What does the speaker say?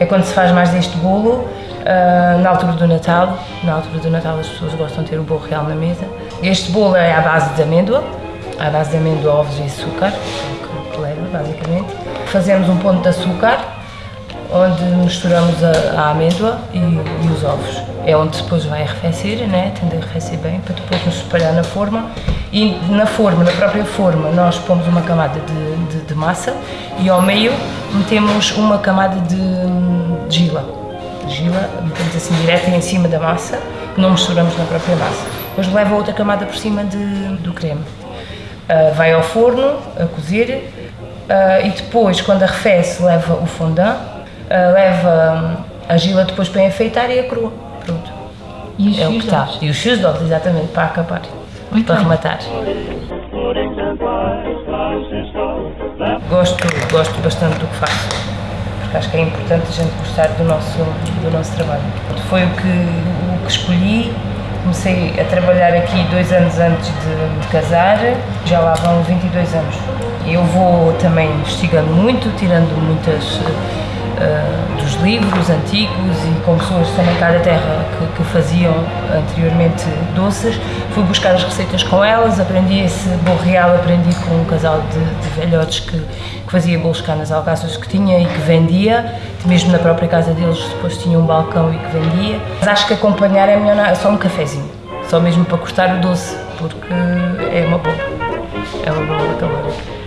É quando se faz mais deste bolo, uh, na altura do Natal. Na altura do Natal as pessoas gostam de ter o bolo real na mesa. Este bolo é à base de amêndoa, à base de amêndoa, ovos e açúcar, que leva basicamente. Fazemos um ponto de açúcar, onde misturamos a, a amêndoa e, e, os ovos. É onde depois vai arrefecer, né? tende a arrefecer bem, para depois nos espalhar na forma. E na forma, na própria forma, nós pomos uma camada de, de, de massa e ao meio metemos uma camada de, de gila. Gila, metemos assim direta em cima da massa, não misturamos na própria massa. Depois leva outra camada por cima de, do creme. Uh, vai ao forno a cozer uh, e depois, quando arrefece, leva o fondant uh, leva a gila depois para enfeitar e a crua. Pronto. E os é o que está. E os ovos, exatamente, para acabar. Muito para bem. rematar. Gosto, gosto bastante do que faço, porque acho que é importante a gente gostar do nosso, do nosso trabalho. Foi o que, o que escolhi, comecei a trabalhar aqui dois anos antes de, de casar, já lá vão 22 anos. Eu vou também investigando muito, tirando muitas uh, dos livros antigos e com pessoas também cá da terra que, que, faziam anteriormente doces. Fui buscar as receitas com elas, aprendi esse bolo real, aprendi com um casal de, de velhotes que, fazia bolos cá nas alcaças que tinha e que vendia, mesmo na própria casa deles depois tinha um balcão e que vendia. Mas acho que acompanhar é melhor só um cafezinho, só mesmo para cortar o doce, porque é uma boa, é uma boa calórica.